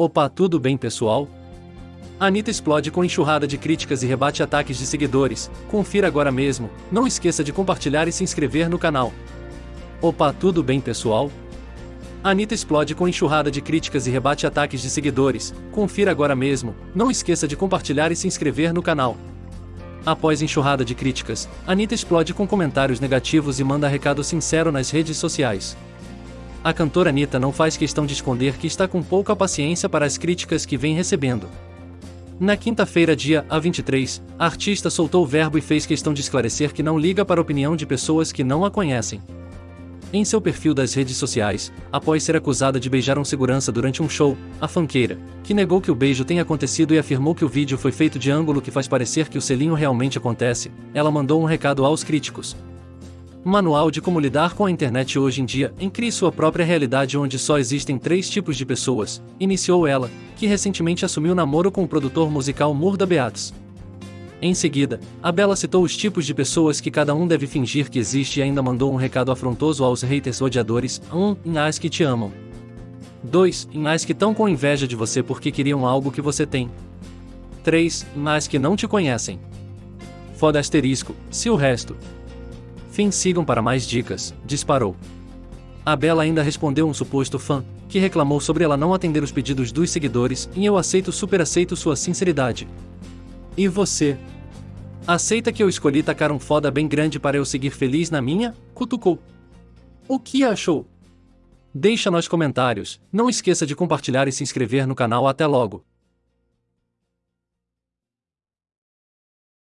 Opa, tudo bem pessoal? Anitta explode com enxurrada de críticas e rebate ataques de seguidores. Confira agora mesmo. Não esqueça de compartilhar e se inscrever no canal. Opa, tudo bem pessoal? Anitta explode com enxurrada de críticas e rebate ataques de seguidores. Confira agora mesmo. Não esqueça de compartilhar e se inscrever no canal. Após enxurrada de críticas, Anitta explode com comentários negativos e manda recado sincero nas redes sociais. A cantora Anitta não faz questão de esconder que está com pouca paciência para as críticas que vem recebendo. Na quinta-feira, dia A23, a artista soltou o verbo e fez questão de esclarecer que não liga para a opinião de pessoas que não a conhecem. Em seu perfil das redes sociais, após ser acusada de beijar um segurança durante um show, a fanqueira, que negou que o beijo tenha acontecido e afirmou que o vídeo foi feito de ângulo que faz parecer que o selinho realmente acontece, ela mandou um recado aos críticos, Manual de como lidar com a internet hoje em dia, em crie sua própria realidade onde só existem três tipos de pessoas, iniciou ela, que recentemente assumiu namoro com o produtor musical Murda Beatos. Em seguida, a Bela citou os tipos de pessoas que cada um deve fingir que existe e ainda mandou um recado afrontoso aos haters odiadores: 1. Um, em as que te amam. 2. Em as que estão com inveja de você porque queriam algo que você tem. 3. Em as que não te conhecem. Foda asterisco, se o resto, Fim sigam para mais dicas, disparou. A Bela ainda respondeu um suposto fã, que reclamou sobre ela não atender os pedidos dos seguidores, e eu aceito super aceito sua sinceridade. E você? Aceita que eu escolhi tacar um foda bem grande para eu seguir feliz na minha? Cutucou. O que achou? Deixa nos comentários, não esqueça de compartilhar e se inscrever no canal até logo.